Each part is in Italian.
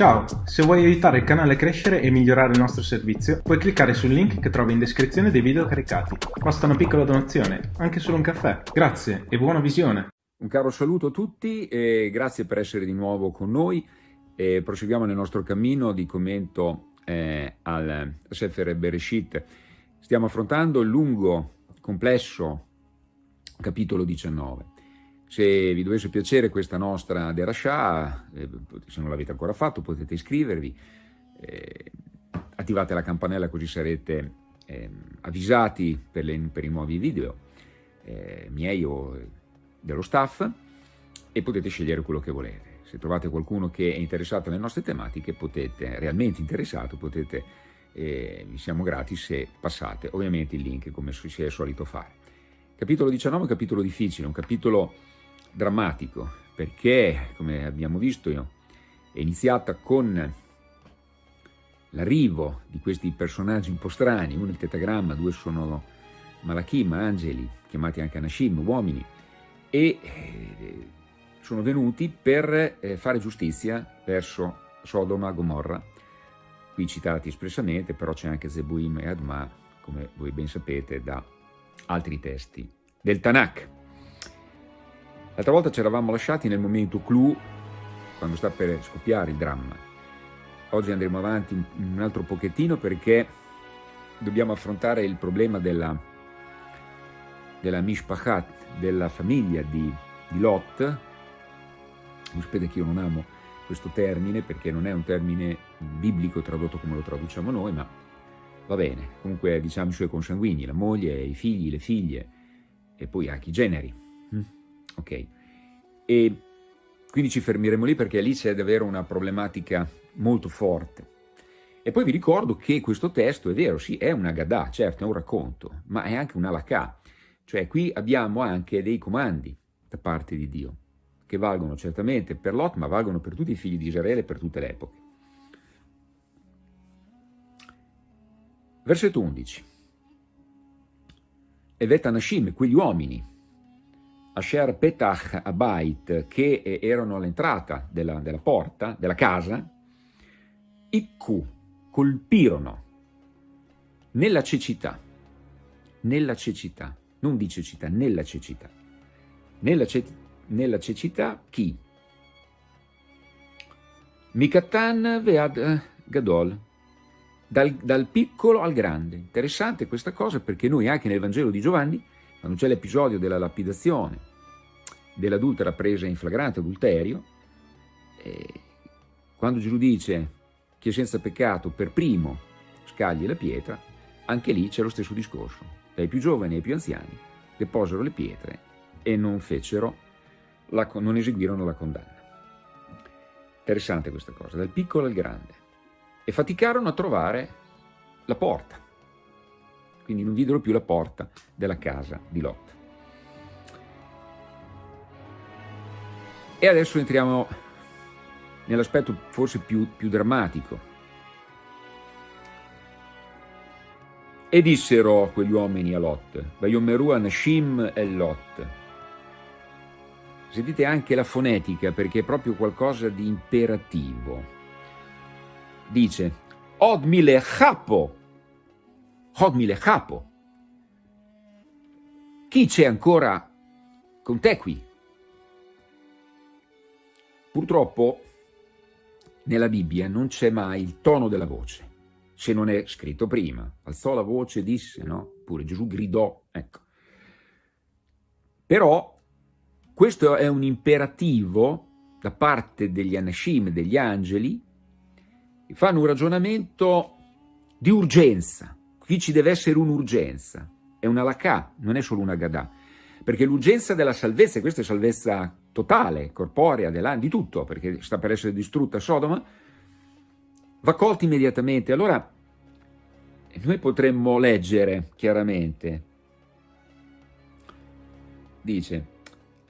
Ciao, se vuoi aiutare il canale a crescere e migliorare il nostro servizio, puoi cliccare sul link che trovi in descrizione dei video caricati. Basta una piccola donazione, anche solo un caffè. Grazie e buona visione! Un caro saluto a tutti e grazie per essere di nuovo con noi. E proseguiamo nel nostro cammino di commento eh, al Sefer Bereshit. Stiamo affrontando il lungo, complesso capitolo 19. Se vi dovesse piacere questa nostra Derashah, eh, se non l'avete ancora fatto potete iscrivervi, eh, attivate la campanella così sarete eh, avvisati per, le, per, i nuovi video eh, miei o dello staff e potete scegliere quello che volete. Se trovate qualcuno che è interessato alle nostre tematiche, potete, realmente interessato, potete, eh, vi siamo grati se passate ovviamente il link come si è solito fare. Capitolo 19 è un capitolo difficile, un capitolo drammatico, perché, come abbiamo visto, è iniziata con l'arrivo di questi personaggi un po' strani, uno è il tetagramma, due sono malachim, angeli, chiamati anche anashim, uomini, e eh, sono venuti per eh, fare giustizia verso Sodoma, Gomorra, qui citati espressamente, però c'è anche Zebuim e Adma, come voi ben sapete, da altri testi del Tanakh. L'altra volta ci eravamo lasciati nel momento clou, quando sta per scoppiare il dramma. Oggi andremo avanti un altro pochettino perché dobbiamo affrontare il problema della, della mishpachat, della famiglia di, di Lot. Non sapete che io non amo questo termine perché non è un termine biblico tradotto come lo traduciamo noi, ma va bene. Comunque diciamo i suoi consanguigni, la moglie, i figli, le figlie e poi anche i generi. Ok? E quindi ci fermeremo lì perché lì c'è davvero una problematica molto forte. E poi vi ricordo che questo testo è vero, sì, è una Gadà, certo, è un racconto, ma è anche una Lakà. Cioè qui abbiamo anche dei comandi da parte di Dio, che valgono certamente per Lot, ma valgono per tutti i figli di Israele per tutte le epoche. Versetto 11. Evet Anashim, quegli uomini, Asher Petach Abait, che erano all'entrata della, della, porta, della casa, Ikku, colpirono nella cecità, nella cecità, non di cecità, nella cecità, nella, ce, nella cecità chi? Mikatan Vead Gadol, dal, dal, piccolo al grande. Interessante questa cosa perché noi anche nel Vangelo di Giovanni, quando c'è l'episodio della lapidazione dell'adultera presa in flagrante adulterio, quando Gesù dice chi è senza peccato per primo scagli la pietra, anche lì c'è lo stesso discorso. Dai più giovani ai più anziani deposero le pietre e non fecero, la, non eseguirono la condanna. Interessante questa cosa, dal piccolo al grande e faticarono a trovare la porta. Quindi non videro più la porta della casa di Lot. E adesso entriamo nell'aspetto forse più, più drammatico. E dissero quegli uomini a Lot, Vayomeru Anashim e Lot. Sentite anche la fonetica perché è proprio qualcosa di imperativo dice Od milechapo, Od milechapo. Chi c'è ancora con te qui? Purtroppo nella Bibbia non c'è mai il tono della voce, se non è scritto prima. Alzò la voce disse, no? Pure Gesù gridò, ecco. Però questo è un imperativo da parte degli anashim, degli angeli, fanno un ragionamento di urgenza. Qui ci deve essere un'urgenza, è una lacà, non è solo una gadà, perché l'urgenza della salvezza, e questa è salvezza totale, corporea, di tutto, perché sta per essere distrutta Sodoma, va colta immediatamente. Allora noi potremmo leggere chiaramente, dice,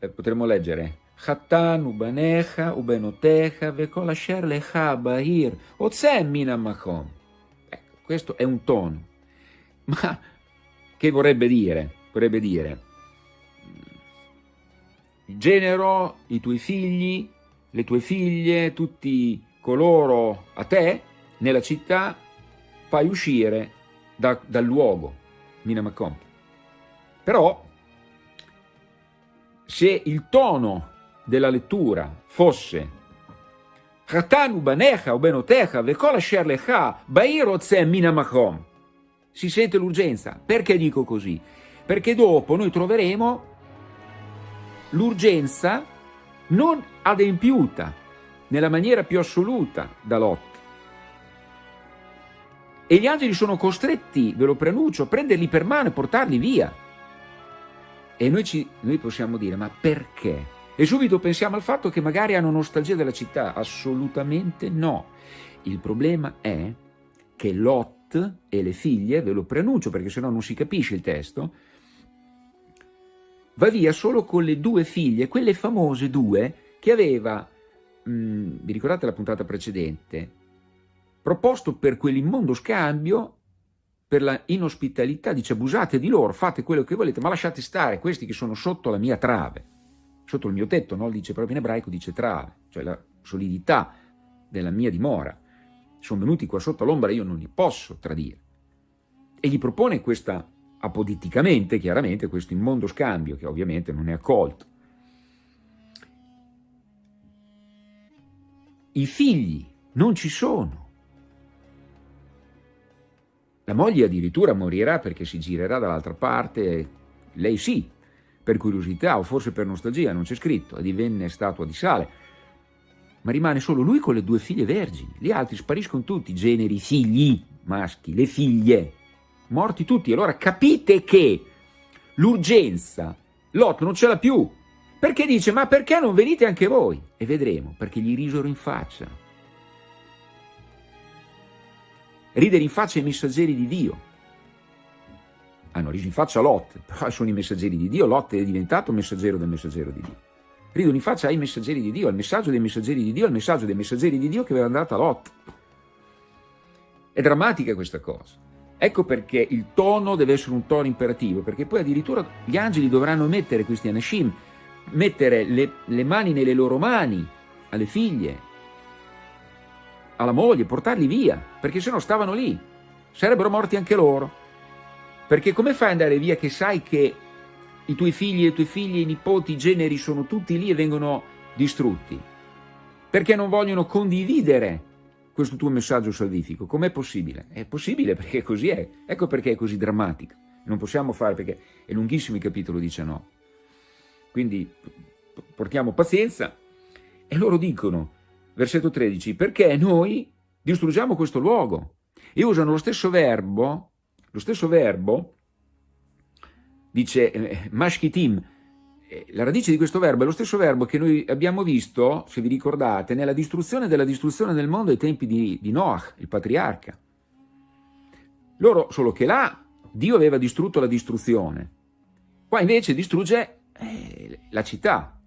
eh, potremmo leggere, Hattan ubanecha ubenotecha vekolasher lecha bahir otsem minamakom. Ecco, questo è un tono ma che vorrebbe dire? Vorrebbe dire, il genero, i tuoi figli, le tue figlie, tutti coloro a te nella città fai uscire da, dal luogo, Minamakom. Però se il tono della lettura fosse Chatanu banecha o benotecha vekol asher lecha bair otzem minamakom si sente l'urgenza. Perché dico così? Perché dopo noi troveremo l'urgenza non adempiuta nella maniera più assoluta da Lot. E gli angeli sono costretti, ve lo preannuncio, a prenderli per mano e portarli via. E noi, ci, noi possiamo dire, ma perché? E subito pensiamo al fatto che magari hanno nostalgia della città. Assolutamente no. Il problema è che Lot e le figlie, ve lo preannuncio perché sennò non si capisce il testo, va via solo con le due figlie, quelle famose due che aveva, mh, mm, vi ricordate la puntata precedente, proposto per quell'immondo scambio, per la inospitalità, dice abusate di loro, fate quello che volete, ma lasciate stare questi che sono sotto la mia trave, sotto il mio tetto, no? dice proprio in ebraico, dice trave, cioè la solidità della mia dimora sono venuti qua sotto l'ombra, io non li posso tradire. E gli propone questa, apoditicamente, chiaramente, questo immondo scambio, che ovviamente non è accolto. I figli non ci sono. La moglie addirittura morirà perché si girerà dall'altra parte, lei sì, per curiosità o forse per nostalgia, non c'è scritto, e divenne statua di sale ma rimane solo lui con le due figlie vergini. Gli altri spariscono tutti, generi, figli maschi, le figlie, morti tutti. Allora capite che l'urgenza, Lot non ce l'ha più, perché dice, ma perché non venite anche voi? E vedremo, perché gli risero in faccia. Ridere in faccia ai messaggeri di Dio. Hanno riso in faccia a Lot, però sono i messaggeri di Dio, Lot è diventato messaggero del messaggero di Dio ridono in faccia ai messaggeri di Dio, al messaggio dei messaggeri di Dio, al messaggio dei messaggeri di Dio che aveva dato a Lot. È drammatica questa cosa. Ecco perché il tono deve essere un tono imperativo, perché poi addirittura gli angeli dovranno mettere questi anashim, mettere le, le mani nelle loro mani alle figlie, alla moglie, portarli via, perché se no stavano lì, sarebbero morti anche loro. Perché come fai ad andare via che sai che i tuoi figli, i tuoi figli, i nipoti, i generi sono tutti lì e vengono distrutti. Perché non vogliono condividere questo tuo messaggio salvifico. Com'è possibile? È possibile perché così è. Ecco perché è così drammatica. Non possiamo fare perché è lunghissimo il capitolo 19. Quindi portiamo pazienza e loro dicono, versetto 13, perché noi distruggiamo questo luogo? E usano lo stesso verbo, lo stesso verbo dice eh, mashkitim, eh, la radice di questo verbo è lo stesso verbo che noi abbiamo visto, se vi ricordate, nella distruzione della distruzione del mondo ai tempi di, di Noach, il patriarca. Loro, solo che là, Dio aveva distrutto la distruzione. Qua invece distrugge eh, la città.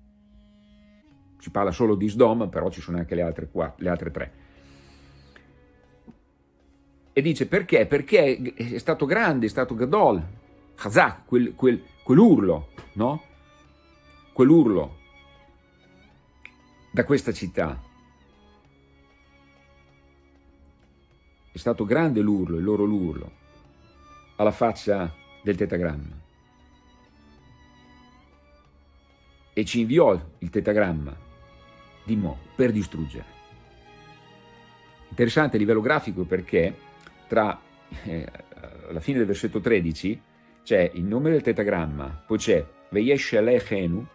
Si parla solo di Sdom, però ci sono anche le altre, quattro, le altre tre. E dice perché? Perché è stato grande, è stato Gadol, Chazak, quel, quel, quell'urlo, no? Quell'urlo da questa città. È stato grande l'urlo, il loro l'urlo, alla faccia del tetagramma. E ci inviò il tetagramma di Mo per distruggere. Interessante a livello grafico perché tra eh, la fine del versetto 13 c'è il nome del tetagramma, poi c'è Veyesh Alechenu,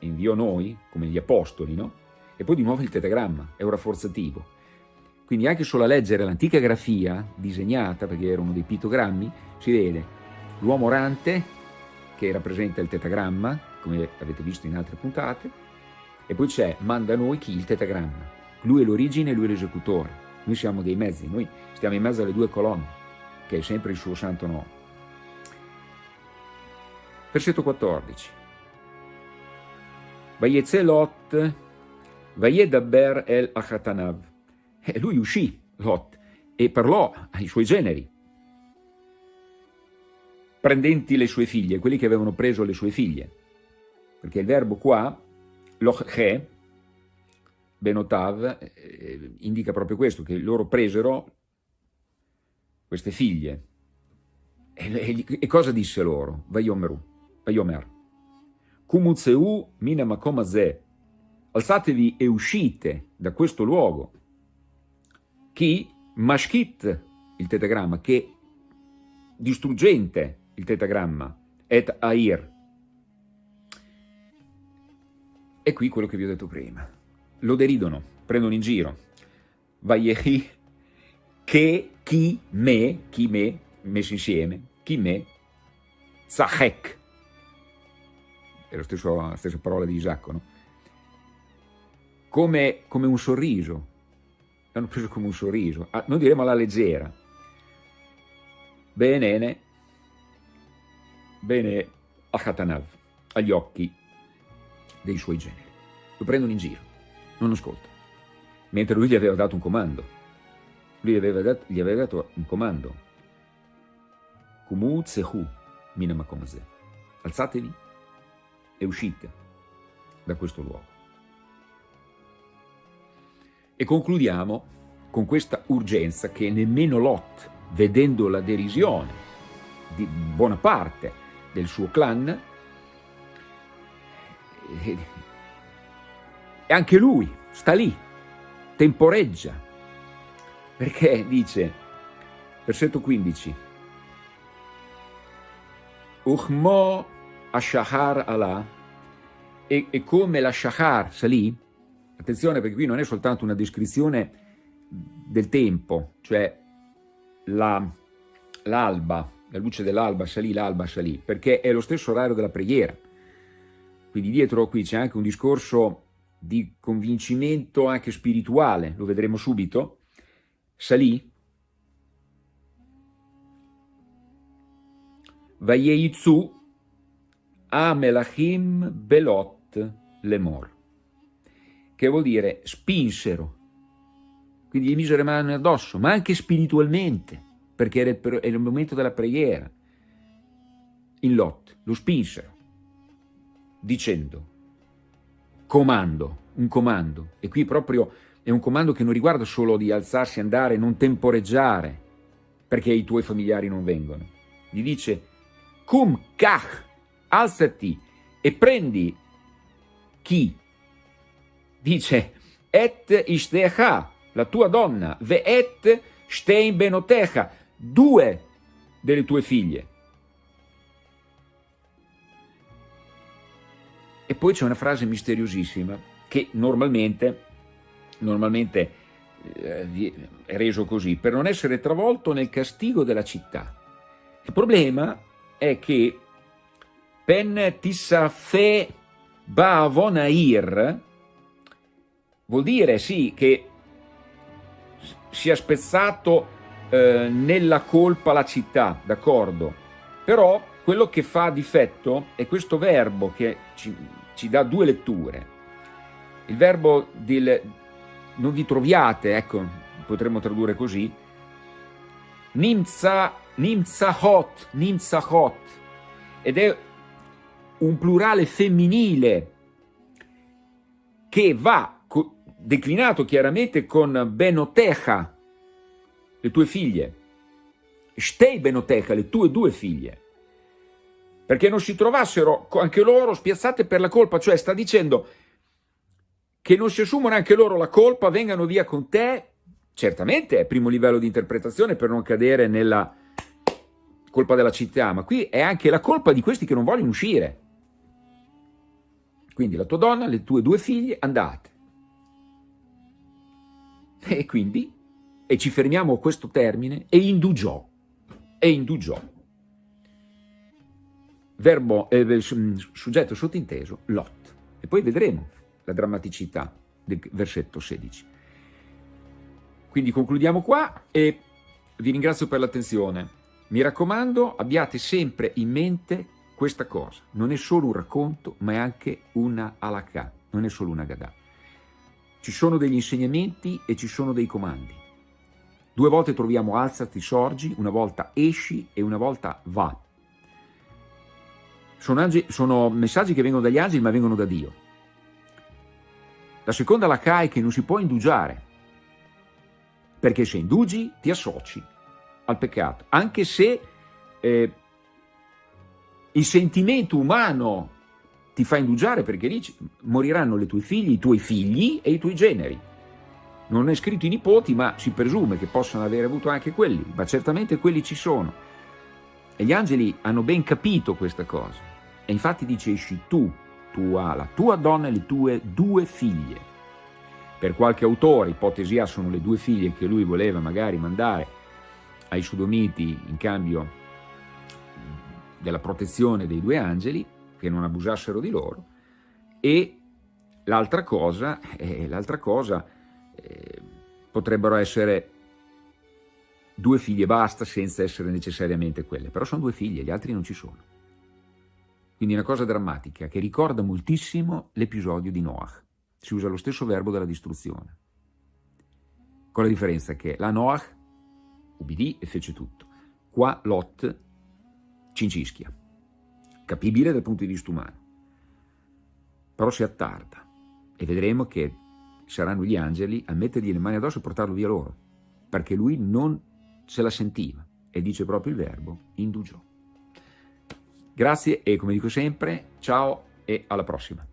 inviò noi, come gli apostoli, no? E poi di nuovo il tetagramma, è un rafforzativo. Quindi anche solo a leggere l'antica grafia disegnata, perché erano dei pittogrammi, si vede l'uomo orante che rappresenta il tetagramma, come avete visto in altre puntate, e poi c'è manda noi chi? Il tetagramma. Lui è l'origine e lui è l'esecutore. Noi siamo dei mezzi, noi stiamo in mezzo alle due colonne, che è sempre il suo santo nome. Versetto 14. Vayetze Lot, Vayedaber el Achatanav. E lui uscì, Lot, e parlò ai suoi generi, prendenti le sue figlie, quelli che avevano preso le sue figlie. Perché il verbo qua, loche, Benotav eh, indica proprio questo, che loro presero queste figlie. E, e, e cosa disse loro? Vayomeru, Vayomer. Kumutzeu mina makomazeh. Alzatevi e uscite da questo luogo. Chi? Mashkit, il tetagramma, che distruggente il tetagramma, et air. E qui quello che vi ho detto prima. Lo deridono, prendono in giro. Vayehi, che, chi, me, chi me, messo insieme, chi me, zahek. È la stessa parola di Isacco, no? Come, come un sorriso. L'hanno preso come un sorriso. Ah, non diremo alla leggera. Bene, bene a Khatanav, agli occhi dei suoi generi. Lo prendono in giro, non ascolta. Mentre lui gli aveva dato un comando. Lui aveva dato, gli aveva dato un comando. Kumu tsehu minamakomase. Alzatevi e uscite da questo luogo. E concludiamo con questa urgenza che nemmeno Lot, vedendo la derisione di buona parte del suo clan, e anche lui sta lì, temporeggia, perché dice, versetto 15, Uchmo Ashahar Allah, e, e come la Shahar salì, attenzione perché qui non è soltanto una descrizione del tempo, cioè l'alba, la, la luce dell'alba salì, l'alba salì, perché è lo stesso orario della preghiera. Quindi dietro qui c'è anche un discorso di convincimento anche spirituale, lo vedremo subito, salì, Vayeitzu a Melachim Belot Lemor, che vuol dire spinsero, quindi gli misero le mani addosso, ma anche spiritualmente, perché era il momento della preghiera, in Lot, lo spinsero, dicendo, comando, un comando, e qui proprio è un comando che non riguarda solo di alzarsi, andare, non temporeggiare, perché i tuoi familiari non vengono. Gli dice, cum kach, alzati e prendi chi? Dice, et ishtecha, la tua donna, ve et stein benotecha, due delle tue figlie. E poi c'è una frase misteriosissima che normalmente, normalmente eh, è reso così, per non essere travolto nel castigo della città. Il problema è che pen tissafe bavonair vuol dire sì che sia spezzato eh, nella colpa la città, d'accordo? Però quello che fa difetto è questo verbo che ci, ci dà due letture. Il verbo del non vi troviate, ecco, potremmo tradurre così, nimza, nimzahot, nimzahot, ed è un plurale femminile che va declinato chiaramente con Benotecha, le tue figlie, Stei Benotecha, le tue due figlie, perché non si trovassero anche loro spiazzate per la colpa, cioè sta dicendo che non si assumono anche loro la colpa, vengano via con te, certamente è primo livello di interpretazione per non cadere nella colpa della città, ma qui è anche la colpa di questi che non vogliono uscire. Quindi la tua donna, le tue due figlie, andate. E quindi, e ci fermiamo a questo termine, e indugiò, e indugiò. Verbo, eh, soggetto sottinteso, Lot. E poi vedremo la drammaticità del versetto 16. Quindi concludiamo qua e vi ringrazio per l'attenzione. Mi raccomando, abbiate sempre in mente questa cosa. Non è solo un racconto, ma è anche una alakà, non è solo una gadà. Ci sono degli insegnamenti e ci sono dei comandi. Due volte troviamo alzati, sorgi, una volta esci e una volta va. Sono, angeli, sono messaggi che vengono dagli angeli ma vengono da Dio. La seconda la CAI che non si può indugiare, perché se indugi ti associ al peccato, anche se eh, il sentimento umano ti fa indugiare perché lì moriranno le tue figlie, i tuoi figli e i tuoi generi. Non è scritto i nipoti, ma si presume che possano aver avuto anche quelli, ma certamente quelli ci sono. E gli angeli hanno ben capito questa cosa. E infatti dice, esci tu, tua, la tua donna e le tue due figlie. Per qualche autore, ipotesi A, sono le due figlie che lui voleva magari mandare ai Sudomiti in cambio della protezione dei due angeli, che non abusassero di loro, e l'altra cosa, eh, cosa eh, potrebbero essere due figlie basta senza essere necessariamente quelle, però sono due figlie, gli altri non ci sono. Quindi una cosa drammatica che ricorda moltissimo l'episodio di Noach. Si usa lo stesso verbo della distruzione. Con la differenza che la Noach ubbidì e fece tutto. Qua Lot cincischia capibile dal punto di vista umano, però si attarda e vedremo che saranno gli angeli a mettergli le mani addosso e portarlo via loro, perché lui non se la sentiva e dice proprio il verbo indugiò. Grazie e come dico sempre, ciao e alla prossima.